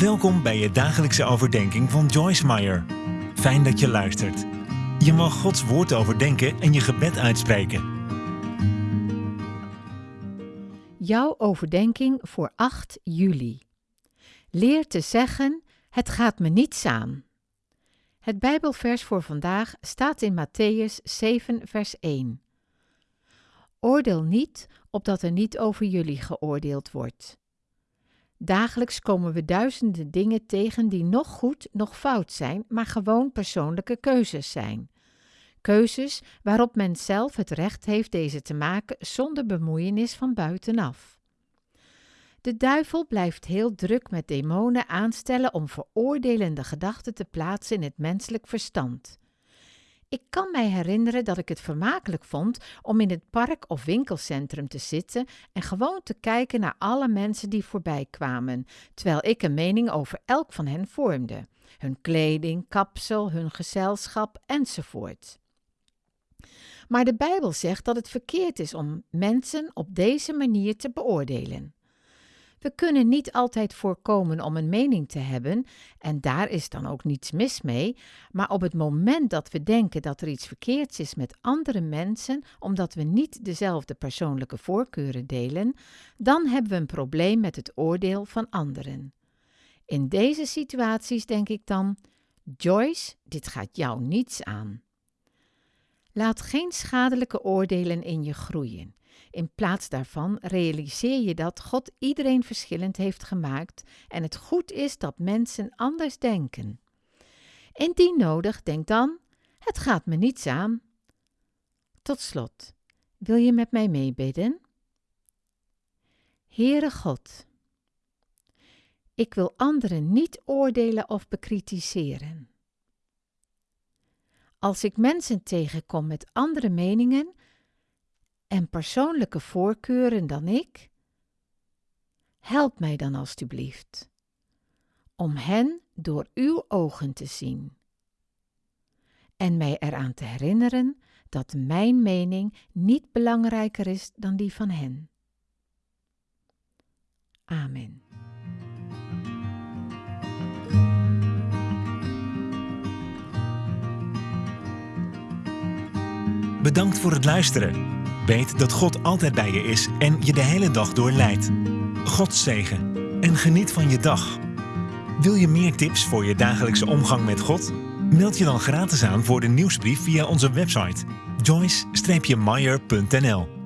Welkom bij je dagelijkse overdenking van Joyce Meyer. Fijn dat je luistert. Je mag Gods woord overdenken en je gebed uitspreken. Jouw overdenking voor 8 juli. Leer te zeggen: Het gaat me niets aan. Het Bijbelvers voor vandaag staat in Matthäus 7, vers 1. Oordeel niet, opdat er niet over jullie geoordeeld wordt. Dagelijks komen we duizenden dingen tegen die nog goed, nog fout zijn, maar gewoon persoonlijke keuzes zijn. Keuzes waarop men zelf het recht heeft deze te maken zonder bemoeienis van buitenaf. De duivel blijft heel druk met demonen aanstellen om veroordelende gedachten te plaatsen in het menselijk verstand. Ik kan mij herinneren dat ik het vermakelijk vond om in het park of winkelcentrum te zitten en gewoon te kijken naar alle mensen die voorbij kwamen, terwijl ik een mening over elk van hen vormde: hun kleding, kapsel, hun gezelschap enzovoort. Maar de Bijbel zegt dat het verkeerd is om mensen op deze manier te beoordelen. We kunnen niet altijd voorkomen om een mening te hebben, en daar is dan ook niets mis mee, maar op het moment dat we denken dat er iets verkeerds is met andere mensen, omdat we niet dezelfde persoonlijke voorkeuren delen, dan hebben we een probleem met het oordeel van anderen. In deze situaties denk ik dan: Joyce, dit gaat jou niets aan. Laat geen schadelijke oordelen in je groeien. In plaats daarvan realiseer je dat God iedereen verschillend heeft gemaakt en het goed is dat mensen anders denken. Indien nodig, denk dan: het gaat me niets aan. Tot slot, wil je met mij meebidden? Heere God, ik wil anderen niet oordelen of bekritiseren. Als ik mensen tegenkom met andere meningen, en persoonlijke voorkeuren dan ik? Help mij dan alstublieft om hen door uw ogen te zien en mij eraan te herinneren dat mijn mening niet belangrijker is dan die van hen. Amen. Bedankt voor het luisteren. Weet dat God altijd bij je is en je de hele dag door leidt. God zegen en geniet van je dag. Wil je meer tips voor je dagelijkse omgang met God? Meld je dan gratis aan voor de nieuwsbrief via onze website joyce-meyer.nl